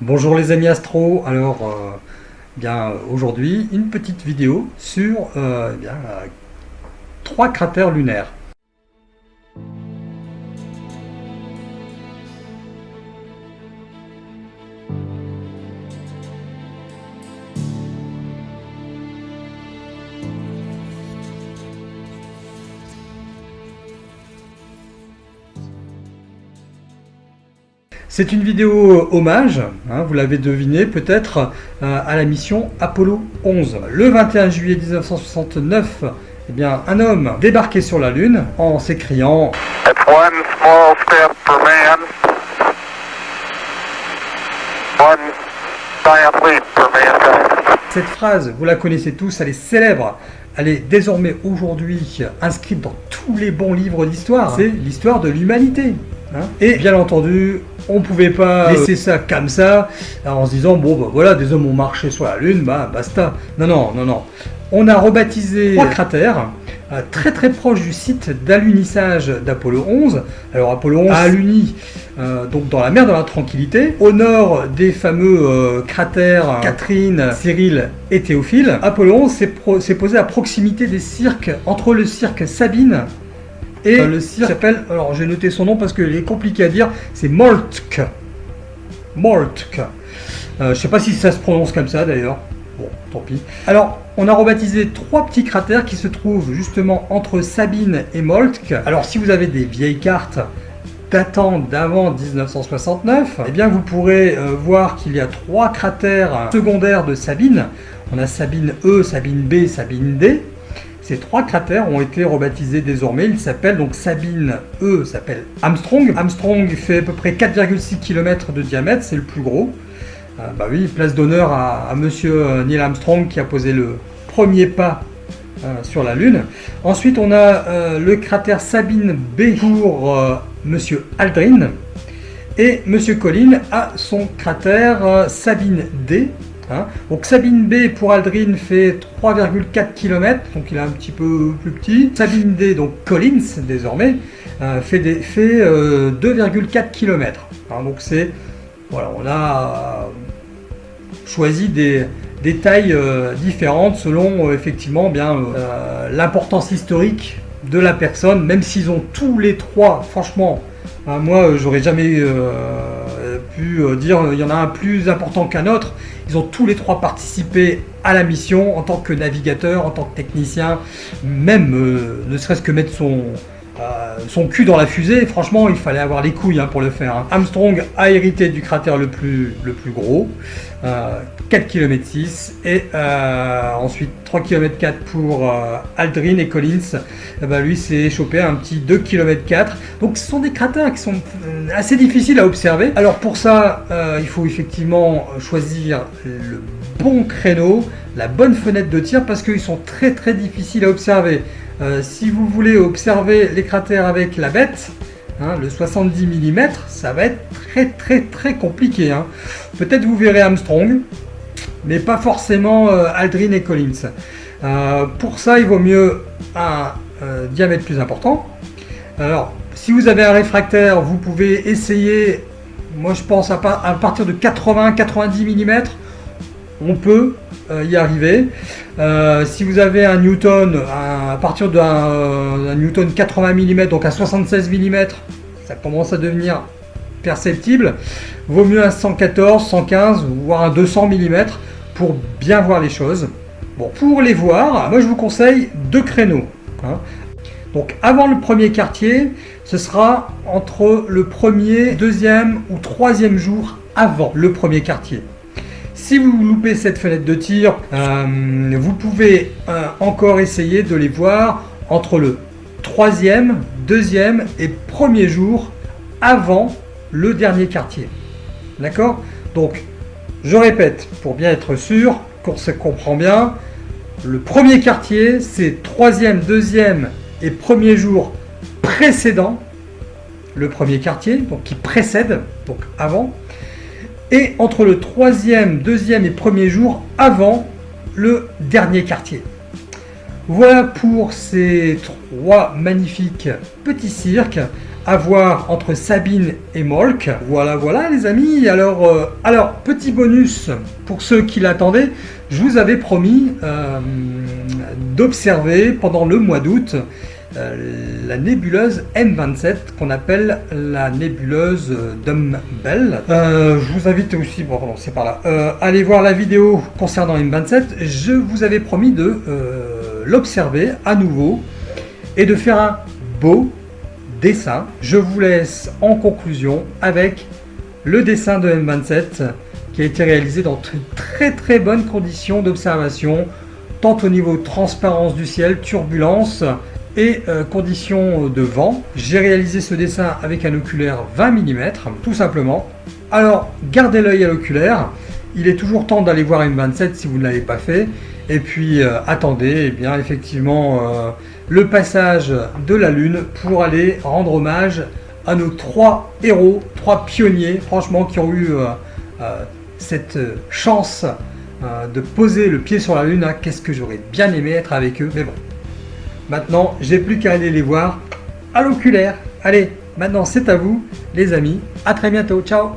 Bonjour les amis astro, alors euh, bien aujourd'hui une petite vidéo sur euh, eh trois cratères lunaires. C'est une vidéo hommage, hein, vous l'avez deviné peut-être, euh, à la mission Apollo 11. Le 21 juillet 1969, eh bien, un homme débarquait sur la Lune en s'écriant Cette phrase, vous la connaissez tous, elle est célèbre. Elle est désormais aujourd'hui inscrite dans tous les bons livres d'histoire. C'est l'histoire de l'humanité. Hein. Et bien entendu, on pouvait pas laisser ça comme ça, en se disant, bon, bah, voilà, des hommes ont marché sur la Lune, bah, basta. Non, non, non, non. On a rebaptisé trois cratères, euh, très très proche du site d'alunissage d'Apollo 11. Alors Apollo 11 a aluni euh, donc dans la mer de la Tranquillité, au nord des fameux euh, cratères Catherine, Cyril et Théophile. Apollo 11 s'est posé à proximité des cirques, entre le cirque Sabine et le cirque s'appelle, alors j'ai noté son nom parce qu'il est compliqué à dire, c'est Moltke. Moltke. Euh, je sais pas si ça se prononce comme ça d'ailleurs. Bon, tant pis. Alors, on a rebaptisé trois petits cratères qui se trouvent justement entre Sabine et Moltke. Alors, si vous avez des vieilles cartes datant d'avant 1969, eh bien vous pourrez euh, voir qu'il y a trois cratères secondaires de Sabine. On a Sabine E, Sabine B, Sabine D. Ces trois cratères ont été rebaptisés désormais. Ils s'appellent donc Sabine E, s'appelle Armstrong. Armstrong fait à peu près 4,6 km de diamètre, c'est le plus gros. Euh, bah oui, place d'honneur à, monsieur euh, Neil Armstrong qui a posé le premier pas euh, sur la Lune. Ensuite, on a le cratère Sabine B pour monsieur Aldrin. Et monsieur Collins a son cratère Sabine D Hein. donc Sabine B pour Aldrin fait 3,4 km, donc il est un petit peu plus petit. Sabine D, donc Collins désormais, euh, fait, fait 2,4 euh, km. Hein. donc c'est, voilà, on a choisi des, tailles euh, différentes selon effectivement bien l'importance historique de la personne, même s'ils ont tous les trois, franchement, hein, moi j'aurais jamais pu dire il y en a un plus important qu'un autre. Ils ont tous les trois participé à la mission en tant que navigateur, en tant que technicien, même euh, ne serait-ce que mettre son, euh, son cul dans la fusée. Franchement, il fallait avoir les couilles hein, pour le faire. Hein. Armstrong a hérité du cratère le plus, gros, 4 km 6, et euh, ensuite 3 km 4 pour Aldrin et Collins. Eh ben, lui s'est chopé un petit 2 km 4. Donc ce sont des cratères qui sont assez difficiles à observer. Alors pour ça, il faut effectivement choisir le bon créneau, la bonne fenêtre de tir, parce qu'ils sont très très difficiles à observer. Euh, si vous voulez observer les cratères avec la bête, hein, le 70 mm, ça va être très très très compliqué. Hein. Peut-être vous verrez Armstrong, mais pas forcément euh, Aldrin et Collins. Euh, pour ça, il vaut mieux un diamètre plus important. Alors, si vous avez un réfractaire, vous pouvez essayer, moi je pense à, partir de 80-90 mm, on peut y arriver. Euh, si vous avez un Newton, à partir d'un euh, Newton 80 mm, donc à 76 mm, ça commence à devenir perceptible. Vaut mieux un 114, 115, voire un 200 mm pour bien voir les choses. Bon, pour les voir, moi je vous conseille deux créneaux. Hein. Donc avant le premier quartier, ce sera entre le premier, deuxième ou troisième jour avant le premier quartier. Si vous loupez cette fenêtre de tir, euh, vous pouvez euh, encore essayer de les voir entre le troisième, deuxième et premier jour avant le dernier quartier. D'accord? Donc, je répète, pour bien être sûr qu'on se comprend bien, le premier quartier, c'est troisième, deuxième et premier jour précédent le premier quartier, donc qui précède, donc avant et entre le troisième, deuxième et premier jour avant le dernier quartier. Voilà pour ces trois magnifiques petits cirques à voir entre Sabine et Molk. Voilà, voilà les amis. Alors, euh, alors petit bonus pour ceux qui l'attendaient, je vous avais promis euh, d'observer pendant le mois d'août la nébuleuse M27 qu'on appelle la nébuleuse Dumbbell. Euh, je vous invite aussi, bon c'est par là, euh, aller voir la vidéo concernant M27. Je vous avais promis de l'observer à nouveau et de faire un beau dessin. Je vous laisse en conclusion avec le dessin de M27 qui a été réalisé dans de très très bonnes conditions d'observation tant au niveau transparence du ciel, turbulence et euh, conditions de vent. J'ai réalisé ce dessin avec un oculaire 20 mm, tout simplement. Alors, gardez l'œil à l'oculaire. Il est toujours temps d'aller voir une 27 si vous ne l'avez pas fait. Et puis, euh, attendez, eh bien, effectivement, euh, le passage de la Lune pour aller rendre hommage à nos trois héros, trois pionniers, franchement, qui ont eu cette chance de poser le pied sur la Lune. Hein. Qu'est-ce que j'aurais bien aimé être avec eux, mais bon. Maintenant, j'ai plus qu'à aller les voir à l'oculaire. Allez, maintenant c'est à vous, les amis. À très bientôt. Ciao